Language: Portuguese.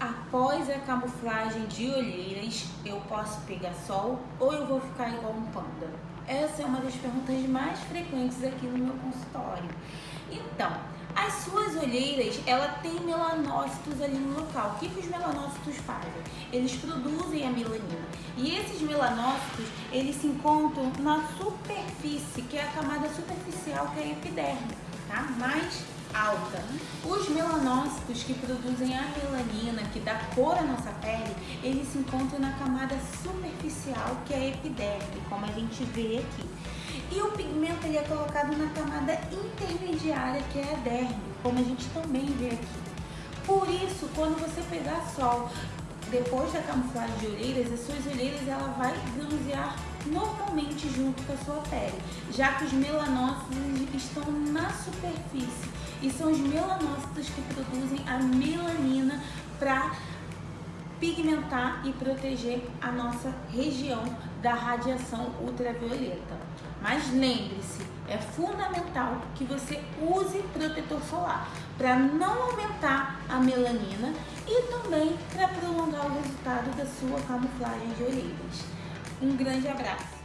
após a camuflagem de olheiras, eu posso pegar sol ou eu vou ficar igual um panda? Essa é uma das perguntas mais frequentes aqui no meu consultório. Então, as suas olheiras, ela tem melanócitos ali no local. O que, que os melanócitos fazem? Eles produzem a melanina. E esses melanócitos, eles se encontram na superfície, que é a camada superficial, que é a epiderme, tá? Mais alta. Os melanócitos que produzem a melanina, que dá cor à nossa pele, eles se encontram na camada superficial, que é a epiderme, como a gente vê aqui. E o pigmento ele é colocado na camada intermediária, que é a derme, como a gente também vê aqui. Por isso, quando você pegar sol depois da camuflagem de olheiras, as suas olheiras ela vai bronzear normalmente junto com a sua pele, já que os melanócitos estão na superfície e são os melanócitos que produzem a melanina para pigmentar e proteger a nossa região da radiação ultravioleta. Mas lembre-se, é fundamental que você use protetor solar para não aumentar a melanina e também para prolongar o resultado da sua camuflagem de olheiras. Um grande abraço!